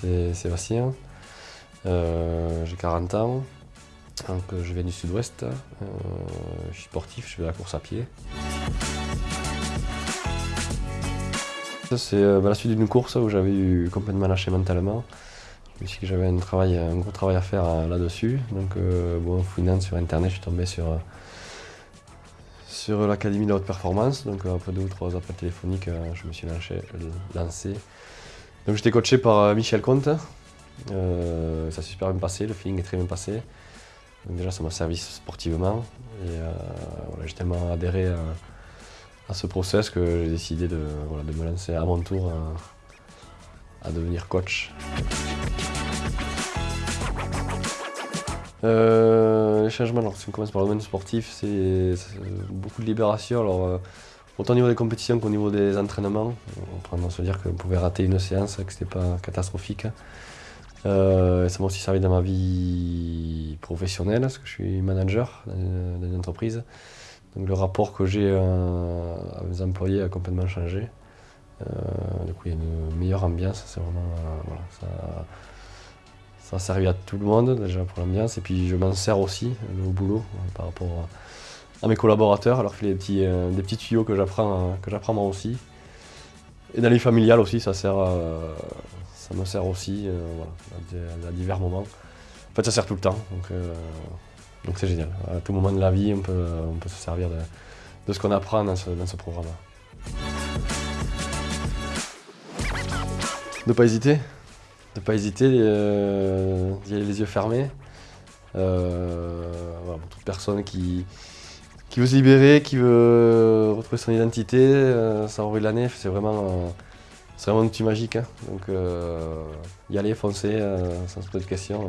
c'est Sébastien. Euh, j'ai 40 ans. Donc, euh, je viens du sud-ouest. Euh, je suis sportif, je fais la course à pied. C'est bah, la suite d'une course où j'avais eu complètement lâché mentalement. Je me suis dit que j'avais un, un gros travail à faire là-dessus. Donc, bon, fouinant sur internet, je suis tombé sur, sur l'académie de haute performance. Donc, après deux ou trois appels téléphoniques, je me suis lancé. Donc, j'étais coaché par Michel Comte. Euh, ça s'est super bien passé, le feeling est très bien passé. Donc déjà, ça m'a servi sportivement. Et euh, voilà, j'ai tellement adhéré à, ce process que j'ai décidé de, de, me lancer à mon tour à, devenir coach. Euh, les changements, alors, si on commence par le domaine sportif, c'est beaucoup de libération. Alors, autant au niveau des compétitions qu'au niveau des entraînements. On peut se dire qu'on pouvait rater une séance, que ce n'était pas catastrophique. Euh, ça m'a aussi servi dans ma vie professionnelle, parce que je suis manager dans entreprise. Donc le rapport que j'ai euh, à mes employés a complètement changé. Euh, du coup, il y a une meilleure ambiance. C'est vraiment, voilà, ça, ça, a servi à tout le monde déjà pour l'ambiance. Et puis je m'en sers aussi au boulot par rapport à mes collaborateurs, alors qu'il y a des petits, des petits tuyaux que j'apprends moi aussi. Et dans les familiales aussi, ça sert ça me sert aussi euh, à, divers moments. En fait, ça sert tout le temps, donc euh, c'est génial. À tout moment de la vie, on peut, on peut se servir de, ce qu'on apprend dans ce, programme. Ne pas hésiter, ne pas hésiter, euh, d'y aller les yeux fermés. pour toute personne qui, qui veut se libérer, qui veut retrouver son identité, ça aurait l'année, c'est vraiment c'est vraiment un outil magique. Hein. Donc euh, y aller, foncer, euh, sans se poser de questions.